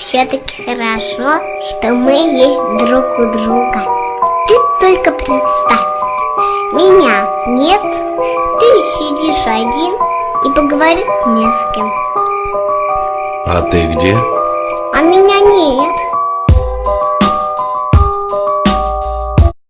все-таки хорошо, что мы есть друг у друга. Ты только представь, меня нет, ты сидишь один и поговорить не с кем. А ты где? А меня нет.